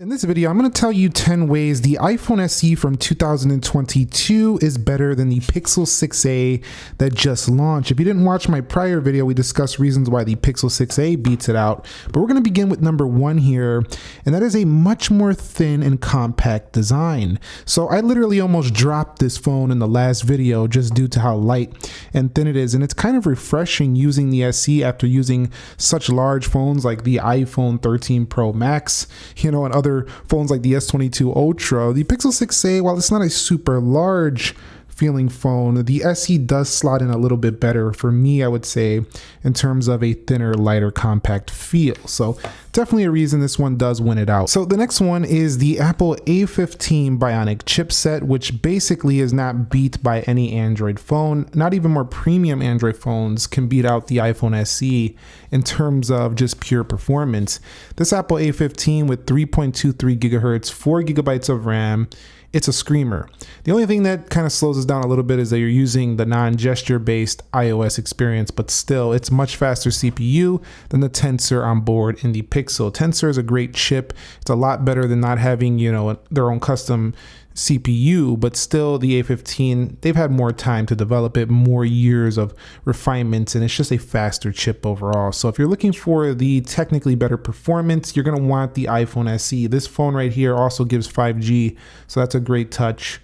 In this video, I'm going to tell you 10 ways the iPhone SE from 2022 is better than the Pixel 6a that just launched. If you didn't watch my prior video, we discussed reasons why the Pixel 6a beats it out. But we're going to begin with number one here, and that is a much more thin and compact design. So I literally almost dropped this phone in the last video just due to how light and thin it is. And it's kind of refreshing using the SE after using such large phones like the iPhone 13 Pro Max, you know, and other other phones like the S22 Ultra, the Pixel 6a, while it's not a super large feeling phone. The SE does slot in a little bit better for me, I would say, in terms of a thinner, lighter, compact feel. So definitely a reason this one does win it out. So the next one is the Apple A15 Bionic chipset, which basically is not beat by any Android phone. Not even more premium Android phones can beat out the iPhone SE in terms of just pure performance. This Apple A15 with 3.23 gigahertz, 4 gigabytes of RAM, it's a screamer. The only thing that kind of slows us down a little bit is that you're using the non-gesture based iOS experience, but still it's much faster CPU than the Tensor on board in the Pixel. Tensor is a great chip. It's a lot better than not having, you know, their own custom CPU, but still the A15, they've had more time to develop it, more years of refinements, and it's just a faster chip overall. So if you're looking for the technically better performance, you're gonna want the iPhone SE. This phone right here also gives 5G, so that's a great touch.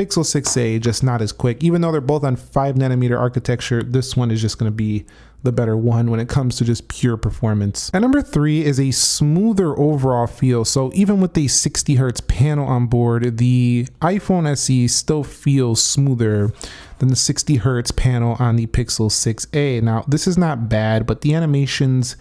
Pixel 6a, just not as quick. Even though they're both on 5 nanometer architecture, this one is just gonna be the better one when it comes to just pure performance. And number three is a smoother overall feel. So even with the 60 hertz panel on board, the iPhone SE still feels smoother than the 60 hertz panel on the Pixel 6a. Now, this is not bad, but the animations,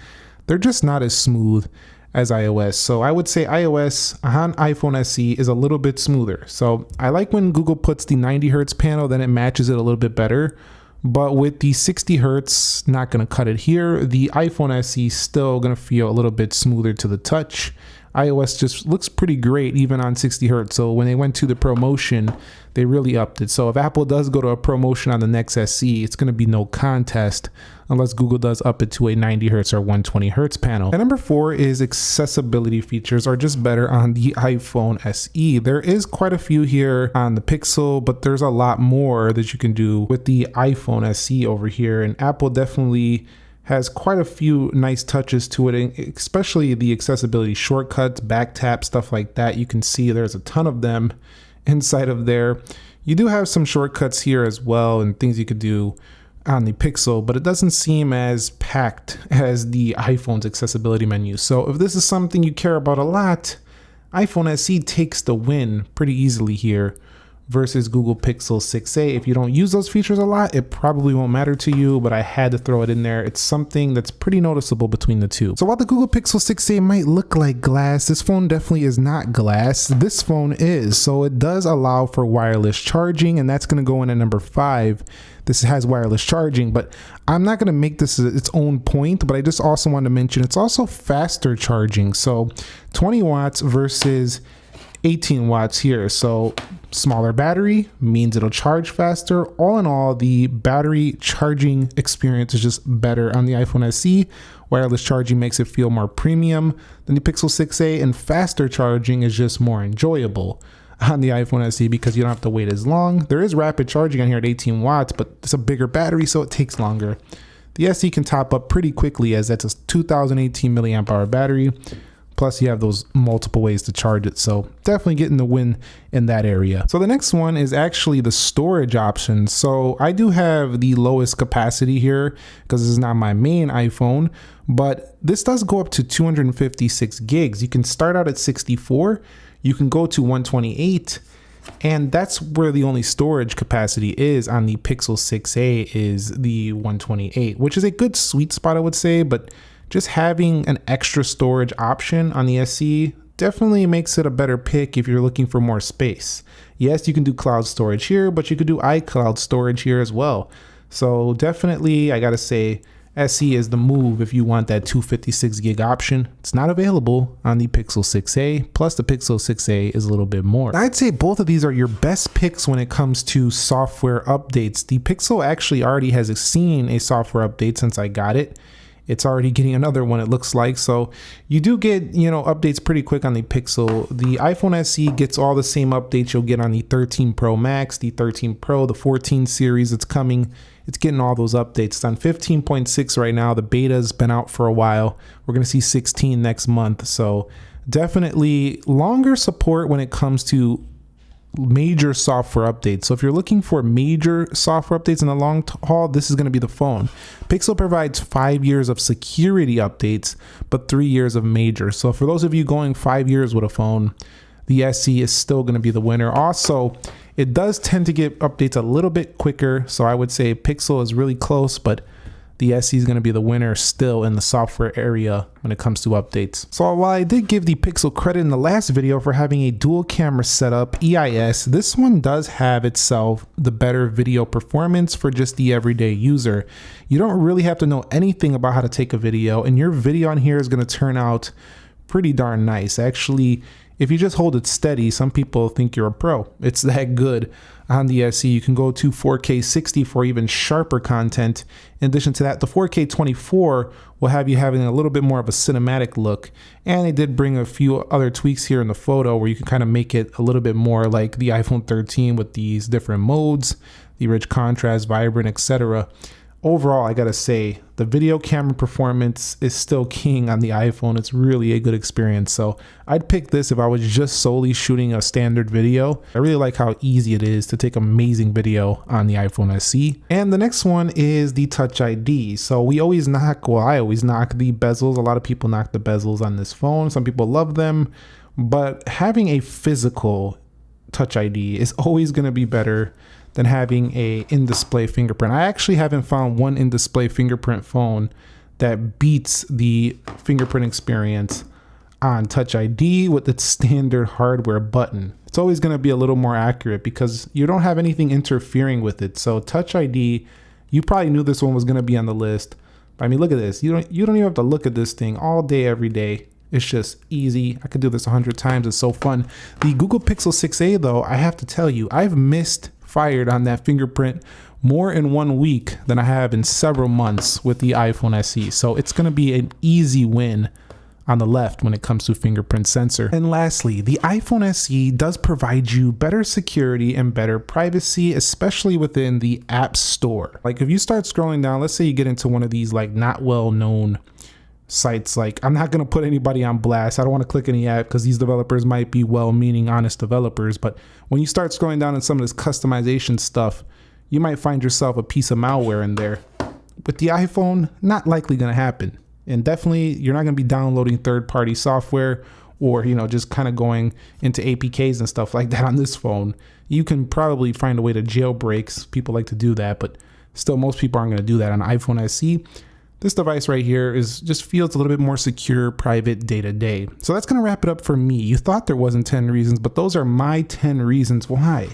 they're just not as smooth as iOS. So I would say iOS on iPhone SE is a little bit smoother. So I like when Google puts the 90 hertz panel, then it matches it a little bit better. But with the 60 hertz, not to cut it here. The iPhone SE still to feel a little bit smoother to the touch iOS just looks pretty great even on 60 hertz. So when they went to the ProMotion, they really upped it. So if Apple does go to a ProMotion on the next SE, it's going to be no contest unless Google does up it to a 90 hertz or 120 hertz panel. And number four is accessibility features are just better on the iPhone SE. There is quite a few here on the Pixel, but there's a lot more that you can do with the iPhone SE over here. And Apple definitely has quite a few nice touches to it, especially the accessibility shortcuts, back tap, stuff like that. You can see there's a ton of them inside of there. You do have some shortcuts here as well and things you could do on the Pixel, but it doesn't seem as packed as the iPhone's accessibility menu. So if this is something you care about a lot, iPhone SE takes the win pretty easily here versus Google Pixel 6a. If you don't use those features a lot, it probably won't matter to you, but I had to throw it in there. It's something that's pretty noticeable between the two. So while the Google Pixel 6a might look like glass, this phone definitely is not glass. This phone is, so it does allow for wireless charging, and that's gonna go in at number five. This has wireless charging, but I'm not gonna make this its own point, but I just also want to mention it's also faster charging. So 20 watts versus 18 watts here. So smaller battery means it'll charge faster. All in all, the battery charging experience is just better on the iPhone SE. Wireless charging makes it feel more premium than the Pixel 6a, and faster charging is just more enjoyable on the iPhone SE because you don't have to wait as long. There is rapid charging on here at 18 watts, but it's a bigger battery, so it takes longer. The SE can top up pretty quickly as that's a 2018 milliamp hour battery. Plus, you have those multiple ways to charge it. So, definitely getting the win in that area. So, the next one is actually the storage option. So, I do have the lowest capacity here because this is not my main iPhone, but this does go up to 256 gigs. You can start out at 64, you can go to 128 and that's where the only storage capacity is on the Pixel 6a is the 128, which is a good sweet spot I would say, but just having an extra storage option on the SE definitely makes it a better pick if you're looking for more space. Yes, you can do cloud storage here, but you could do iCloud storage here as well. So definitely, I gotta say, SE is the move if you want that 256 gig option. It's not available on the Pixel 6a, plus the Pixel 6a is a little bit more. I'd say both of these are your best picks when it comes to software updates. The Pixel actually already has seen a software update since I got it it's already getting another one it looks like. So you do get you know updates pretty quick on the pixel. The iphone se gets all the same updates you'll get on the 13 pro max the 13 pro the 14 series. It's coming it's getting all those updates. It's on 15.6 right now. The beta's been out for a while. We're going to see 16 next month. So definitely longer support when it comes to major software updates. So if you're looking for major software updates in the long haul, this is going to be the phone. Pixel provides five years of security updates, but three years of major. So for those of you going five years with a phone, the SE is still going to be the winner. Also, it does tend to get updates a little bit quicker. So I would say Pixel is really close, but the SE is going to be the winner still in the software area when it comes to updates. So while I did give the Pixel credit in the last video for having a dual camera setup, EIS, this one does have itself the better video performance for just the everyday user. You don't really have to know anything about how to take a video and your video on here is going to turn out pretty darn nice. Actually, if you just hold it steady, some people think you're a pro. It's that good on the SE. You can go to 4K 60 for even sharper content. In addition to that, the 4K 24 will have you having a little bit more of a cinematic look. And they did bring a few other tweaks here in the photo where you can kind of make it a little bit more like the iPhone 13 with these different modes, the rich contrast, vibrant, etc overall, I gotta say, the video camera performance is still king on the iPhone. It's really a good experience. So I'd pick this if I was just solely shooting a standard video. I really like how easy it is to take amazing video on the iPhone SE. And the next one is the Touch ID. So we always knock, well, I always knock the bezels. A lot of people knock the bezels on this phone. Some people love them, but having a physical Touch ID is always gonna be better than having a in-display fingerprint. I actually haven't found one in-display fingerprint phone that beats the fingerprint experience on Touch ID with its standard hardware button. It's always going to be a little more accurate because you don't have anything interfering with it. So Touch ID, you probably knew this one was going to be on the list. But I mean, look at this. You don't you don't even have to look at this thing all day every day. It's just easy. I could do this a hundred times. It's so fun. The Google Pixel 6a though, I have to tell you, I've missed fired on that fingerprint more in one week than I have in several months with the iPhone SE. So it's going to be an easy win on the left when it comes to fingerprint sensor. And lastly, the iPhone SE does provide you better security and better privacy, especially within the App Store. Like if you start scrolling down, let's say you get into one of these like not well known sites like i'm not going to put anybody on blast. I don't want to click any ad because these developers might be well-meaning honest developers but when you start scrolling down in some of this customization stuff you might find yourself a piece of malware in there. With the iphone not likely going to happen. And definitely you're not going to be downloading third-party software or you know just kind of going into apks and stuff like that on this phone. You can probably find a way to jailbreaks. People like to do that but still most people aren't going to do that on iphone se this device right here is just feels a little bit more secure, private, day to day. So that's gonna wrap it up for me. You thought there wasn't 10 reasons, but those are my 10 reasons why.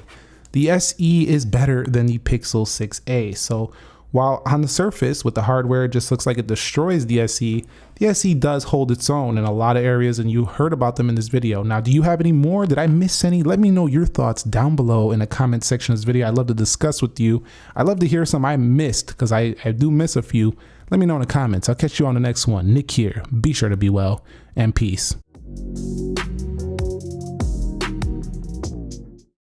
The SE is better than the Pixel 6a. So while on the surface with the hardware it just looks like it destroys the SE, the SE does hold its own in a lot of areas and you heard about them in this video. Now, do you have any more? Did I miss any? Let me know your thoughts down below in the comment section of this video. I'd love to discuss with you. I'd love to hear some I missed because I, I do miss a few. Let me know in the comments. I'll catch you on the next one. Nick here. Be sure to be well and peace.